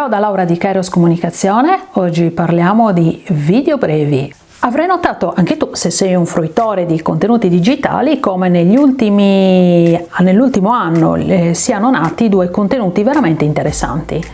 Ciao da Laura di Kairos Comunicazione, oggi parliamo di video brevi. Avrai notato anche tu, se sei un fruitore di contenuti digitali, come nell'ultimo anno eh, siano nati due contenuti veramente interessanti.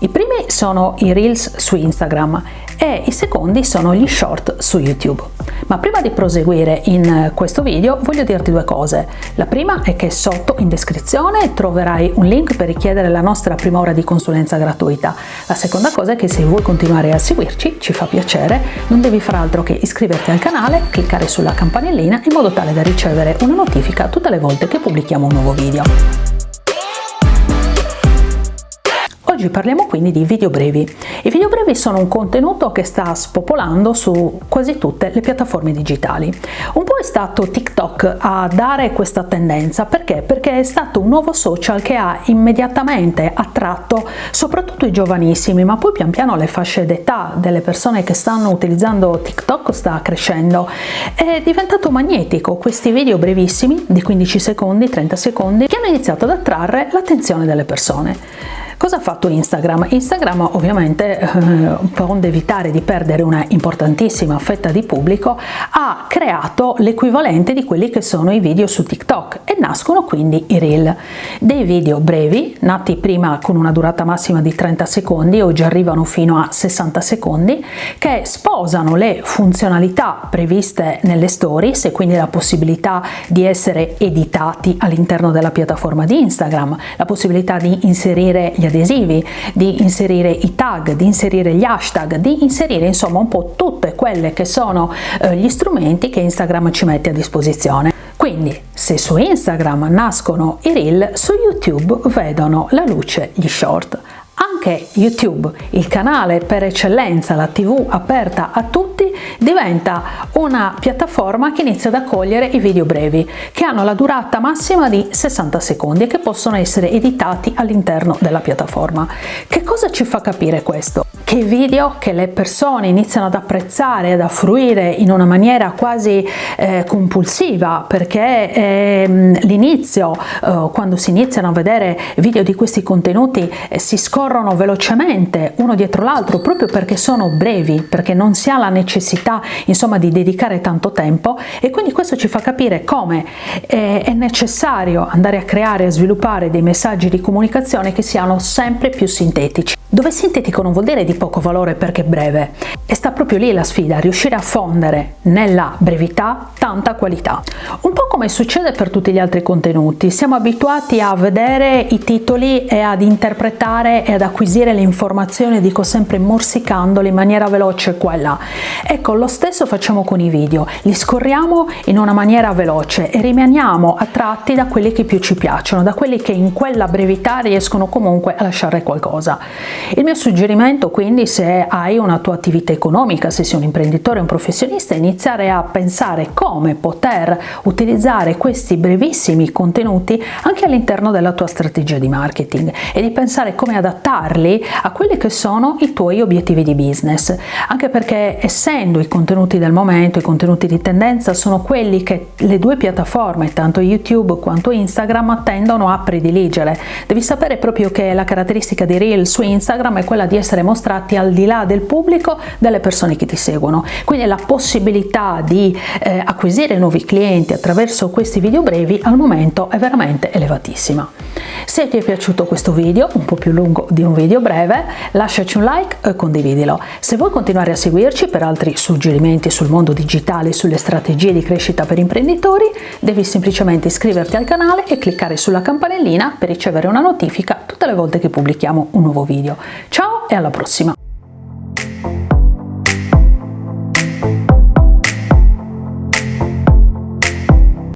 I primi sono i Reels su Instagram e i secondi sono gli short su YouTube. Ma prima di proseguire in questo video voglio dirti due cose. La prima è che sotto in descrizione troverai un link per richiedere la nostra prima ora di consulenza gratuita. La seconda cosa è che se vuoi continuare a seguirci, ci fa piacere, non devi fare altro che iscriverti al canale, cliccare sulla campanellina in modo tale da ricevere una notifica tutte le volte che pubblichiamo un nuovo video. Oggi parliamo quindi di video brevi. I video brevi sono un contenuto che sta spopolando su quasi tutte le piattaforme digitali. Un po' è stato TikTok a dare questa tendenza, perché? Perché è stato un nuovo social che ha immediatamente attratto soprattutto i giovanissimi, ma poi pian piano le fasce d'età delle persone che stanno utilizzando TikTok sta crescendo. È diventato magnetico questi video brevissimi di 15 secondi, 30 secondi che hanno iniziato ad attrarre l'attenzione delle persone. Cosa ha fatto Instagram? Instagram ovviamente eh, onde evitare di perdere una importantissima fetta di pubblico ha creato l'equivalente di quelli che sono i video su TikTok e nascono quindi i reel, dei video brevi nati prima con una durata massima di 30 secondi oggi arrivano fino a 60 secondi che sposano le funzionalità previste nelle stories e quindi la possibilità di essere editati all'interno della piattaforma di Instagram, la possibilità di inserire gli adesivi, di inserire i tag, di inserire gli hashtag, di inserire insomma un po' tutte quelle che sono eh, gli strumenti che Instagram ci mette a disposizione. Quindi se su Instagram nascono i reel, su YouTube vedono la luce gli short. Anche YouTube, il canale per eccellenza, la tv aperta a tutti, diventa una piattaforma che inizia ad accogliere i video brevi, che hanno la durata massima di 60 secondi e che possono essere editati all'interno della piattaforma. Che cosa ci fa capire questo? Che video che le persone iniziano ad apprezzare, ad affruire in una maniera quasi eh, compulsiva, perché eh, l'inizio, eh, quando si iniziano a vedere video di questi contenuti, eh, si scorrono velocemente uno dietro l'altro proprio perché sono brevi, perché non si ha la necessità insomma di dedicare tanto tempo e quindi questo ci fa capire come eh, è necessario andare a creare e sviluppare dei messaggi di comunicazione che siano sempre più sintetici. Dove sintetico non vuol dire di poco valore perché breve, e sta proprio lì la sfida, riuscire a fondere nella brevità tanta qualità. Un po' come succede per tutti gli altri contenuti, siamo abituati a vedere i titoli e ad interpretare e ad acquisire le informazioni, dico sempre morsicandole in maniera veloce qua e là. Ecco, lo stesso facciamo con i video, li scorriamo in una maniera veloce e rimaniamo attratti da quelli che più ci piacciono, da quelli che in quella brevità riescono comunque a lasciare qualcosa. Il mio suggerimento quindi se hai una tua attività economica, se sei un imprenditore un professionista, iniziare a pensare come poter utilizzare questi brevissimi contenuti anche all'interno della tua strategia di marketing e di pensare come adattarli a quelli che sono i tuoi obiettivi di business, anche perché essendo i contenuti del momento, i contenuti di tendenza sono quelli che le due piattaforme, tanto YouTube quanto Instagram, tendono a prediligere. Devi sapere proprio che la caratteristica di Reel su Instagram è quella di essere mostrati al di là del pubblico delle persone che ti seguono, quindi la possibilità di eh, acquisire nuovi clienti attraverso questi video brevi al momento è veramente elevatissima. Se ti è piaciuto questo video, un po' più lungo di un video breve, lasciaci un like e condividilo. Se vuoi continuare a seguirci per altri suggerimenti sul mondo digitale sulle strategie di crescita per imprenditori, devi semplicemente iscriverti al canale e cliccare sulla campanellina per ricevere una notifica tutte le volte che pubblichiamo un nuovo video. Ciao e alla prossima!